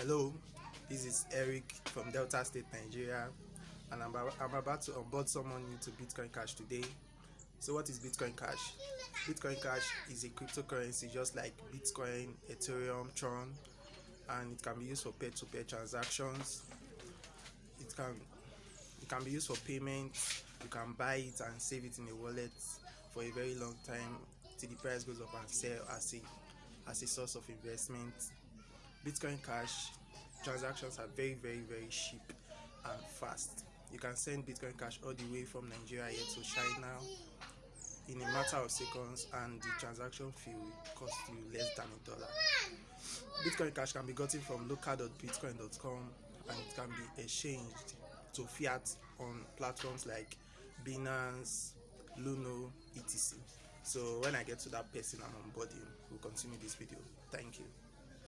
Hello, this is Eric from Delta State, Nigeria, and I'm, I'm about to onboard someone new to Bitcoin Cash today. So, what is Bitcoin Cash? Bitcoin Cash is a cryptocurrency just like Bitcoin, Ethereum, Tron, and it can be used for peer-to-peer transactions. It can it can be used for payment. You can buy it and save it in a wallet for a very long time till the price goes up and sell as a as a source of investment Bitcoin Cash transactions are very, very, very cheap and fast. You can send Bitcoin Cash all the way from Nigeria here to China in a matter of seconds, and the transaction fee will cost you less than a dollar. Bitcoin Cash can be gotten from local.bitcoin.com and it can be exchanged to fiat on platforms like Binance, Luno, etc. So when I get to that person I'm onboarding, we'll continue this video. Thank you.